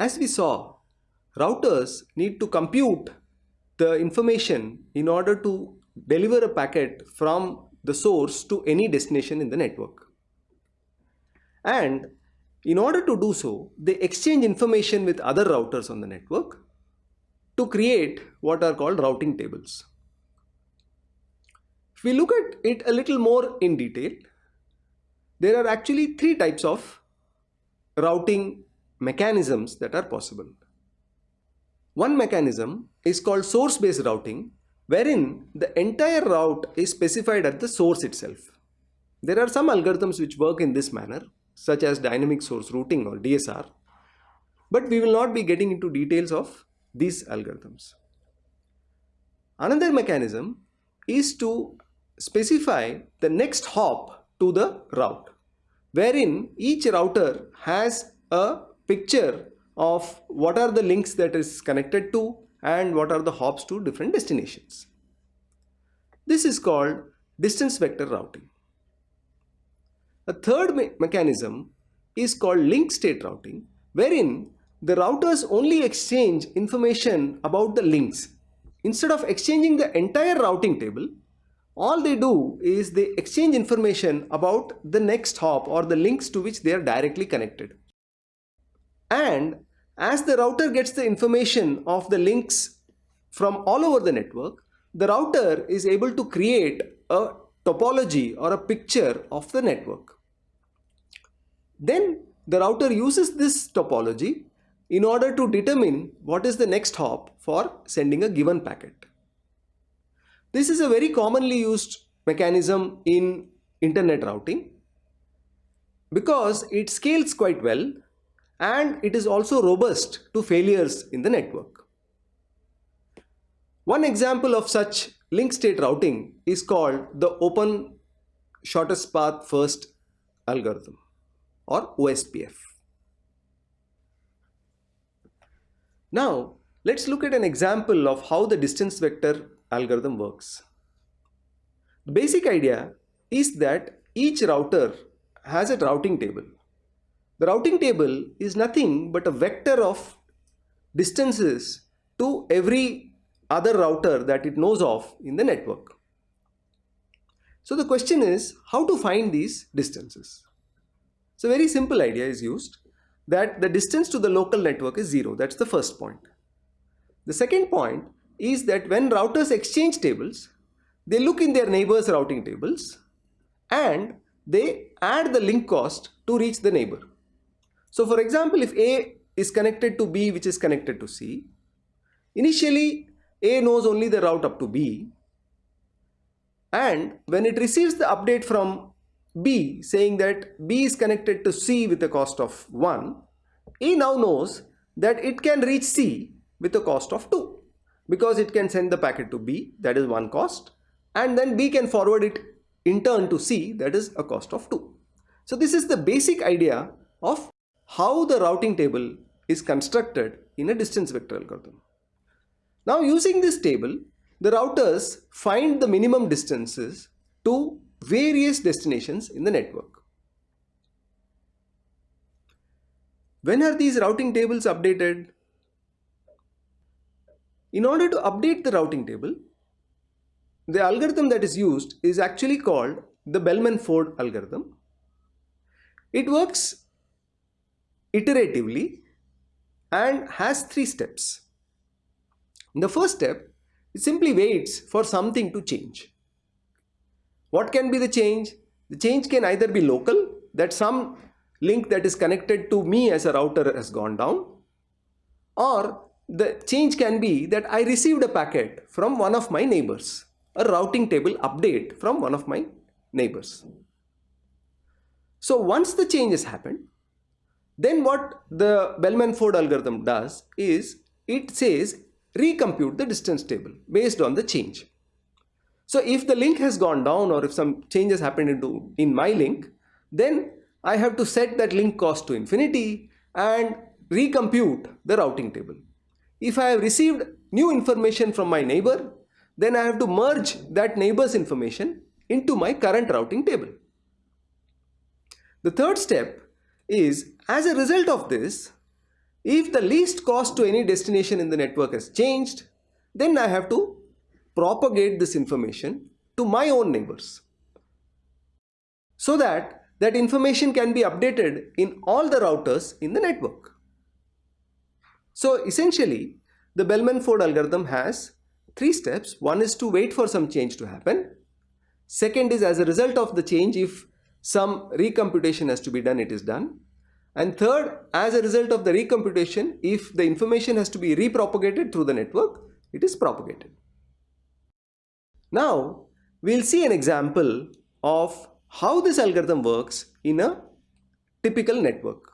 As we saw, routers need to compute the information in order to deliver a packet from the source to any destination in the network. And in order to do so, they exchange information with other routers on the network to create what are called routing tables. If we look at it a little more in detail, there are actually three types of routing mechanisms that are possible. One mechanism is called source-based routing wherein the entire route is specified at the source itself. There are some algorithms which work in this manner such as dynamic source routing or DSR but we will not be getting into details of these algorithms. Another mechanism is to specify the next hop to the route wherein each router has a picture of what are the links that is connected to and what are the hops to different destinations. This is called distance vector routing. A third me mechanism is called link state routing wherein the routers only exchange information about the links. Instead of exchanging the entire routing table, all they do is they exchange information about the next hop or the links to which they are directly connected. And as the router gets the information of the links from all over the network, the router is able to create a topology or a picture of the network. Then the router uses this topology in order to determine what is the next hop for sending a given packet. This is a very commonly used mechanism in internet routing because it scales quite well and it is also robust to failures in the network. One example of such link state routing is called the open shortest path first algorithm or OSPF. Now let's look at an example of how the distance vector algorithm works. The basic idea is that each router has a routing table. The routing table is nothing but a vector of distances to every other router that it knows of in the network. So the question is how to find these distances. So very simple idea is used that the distance to the local network is zero. That's the first point. The second point is that when routers exchange tables, they look in their neighbors routing tables and they add the link cost to reach the neighbor. So for example, if A is connected to B which is connected to C, initially A knows only the route up to B and when it receives the update from B saying that B is connected to C with a cost of 1, A now knows that it can reach C with a cost of 2 because it can send the packet to B that is one cost and then B can forward it in turn to C that is a cost of 2. So this is the basic idea of how the routing table is constructed in a distance vector algorithm. Now using this table the routers find the minimum distances to various destinations in the network. When are these routing tables updated? In order to update the routing table, the algorithm that is used is actually called the Bellman-Ford algorithm. It works iteratively and has three steps. In the first step, it simply waits for something to change. What can be the change? The change can either be local, that some link that is connected to me as a router has gone down, or the change can be that I received a packet from one of my neighbors, a routing table update from one of my neighbors. So once the change has happened, then what the Bellman-Ford algorithm does is it says recompute the distance table based on the change. So if the link has gone down or if some changes happened into in my link, then I have to set that link cost to infinity and recompute the routing table. If I have received new information from my neighbor, then I have to merge that neighbor's information into my current routing table. The third step is as a result of this, If the least cost to any destination in the network has changed, then I have to propagate this information to my own neighbors. So that that information can be updated in all the routers in the network. So essentially, the Bellman-Ford algorithm has three steps. One is to wait for some change to happen. Second is as a result of the change, if some recomputation has to be done, it is done. And third, as a result of the recomputation, if the information has to be repropagated through the network, it is propagated. Now, we'll see an example of how this algorithm works in a typical network.